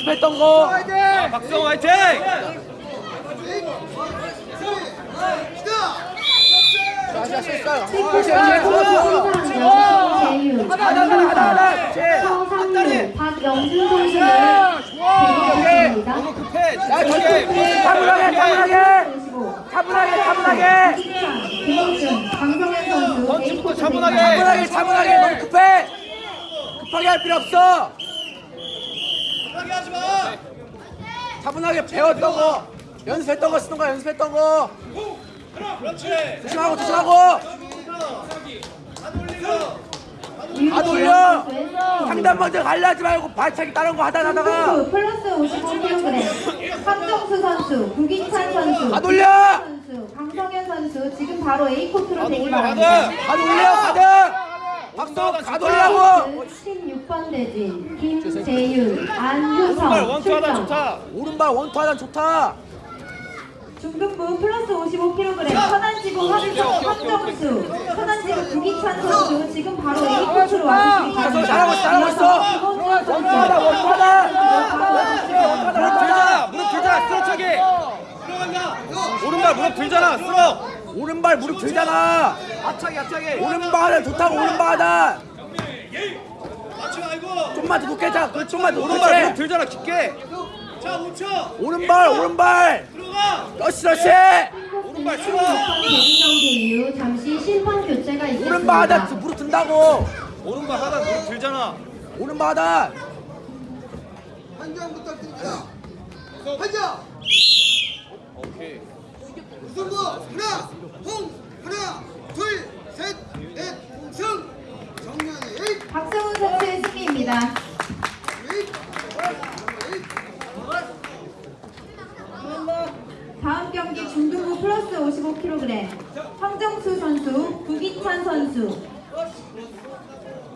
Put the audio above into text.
연습했던 거. 자, 박수영 화이팅! 하나. 제. 서상무, 박영준 선수를 대기하겠습니다. 너무 급해. 야. 저기 차분하게 차분하게. 차분하게 차분하게. 김홍준, 강성현 선수 던지부터 차분하게. 차분하게 차분하게 너무 급해. 급하게 할 필요 없어. 차분하게 배웠던 거 연습했던 거 쓰는 거 연습했던 거. 조심하고 조심하고. 안 올려. 상단 먼저 갈라지 말고 발차기 다른 거 하다 하다가. 플러스 55kg 황정수 선수, 구기찬 선수, 안 올려! 선수, 강성현 선수 지금 바로 A 코트로 대기 바랍니다. 가 올려 가드 박수 가돌라고. 16번 대진 김재윤, 오른발 안효성 출전. 좋다. 오른발 원투 하단 좋다. 중등부 플러스 55kg 천안지구 황정, 황정수. 천안지구 구기찬 선수. 지금 바로 A 코트로 와주시기 바랍니다. 잘하고 있어, 잘하고 있어. 김원준 원투 하단 원투 하단 원투 무릎 들잖아. 하단 무릎 들잖아. 쓰러차기. 오른발 무릎 들잖아. 쓰러. 오른발 무릎 들잖아 앞차기 앞차기. 오른발 하단 좋다고 오른발 하단 좀만 더 높게 자그 좀만 더 오른발 무릎 들잖아. 깊게. 오른발 오른발 러시 러시 오른발 번 치워. 대진 경기 이후 잠시 심판 교체가 있겠습니다. 오른발 하단 무릎 든다고 오른발 하단 무릎 들잖아. 오른발 하단 한장 부탁드립니다. 한장 오케이. 우승부 하나, 홍 하나, 둘, 셋, 넷, 승 정면에 에잇, 박성훈 선수의 승리입니다. 다음 경기 중등부 플러스 55kg 황정수 선수, 구기찬 선수